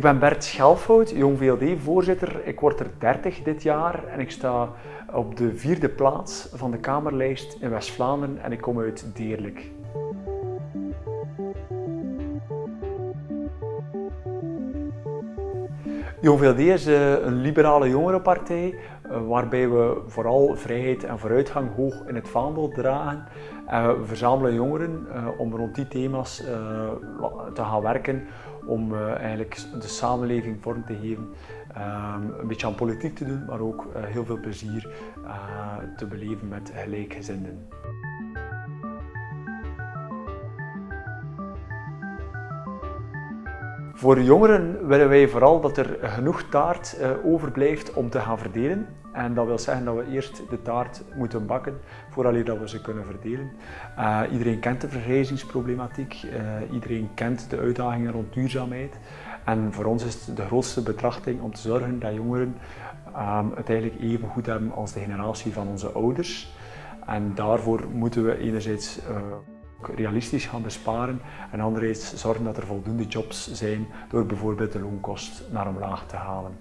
ben Bert Schelfhout, Jong VLD-voorzitter. Ik word er 30 dit jaar en ik sta op de vierde plaats van de Kamerlijst in West-Vlaanderen en ik kom uit Deerlijk. Jong VLD is eh, een liberale jongerenpartij eh, waarbij we vooral vrijheid en vooruitgang hoog in het vaandel dragen. we verzamelen jongeren eh, om rond die thema's te gaan werken om eigenlijk de samenleving vorm te geven, ehm, een beetje aan politiek te doen, maar ook heel veel plezier te beleven met gelijkgezinden. Voor jongeren willen wij vooral dat er genoeg taart overblijft om te gaan verdelen. En dat wil zeggen dat we eerst de taart moeten bakken voordat we ze kunnen verdelen. Uh, iedereen kent de vergrijzingsproblematiek, uh, iedereen kent de uitdagingen rond duurzaamheid. En voor ons is het de grootste betrachting om te zorgen dat jongeren um, het eigenlijk even goed hebben als de generatie van onze ouders. En daarvoor moeten we enerzijds realistisch gaan besparen en anderzijds zorgen dat er voldoende jobs zijn door bijvoorbeeld de loonkost naar omlaag te halen.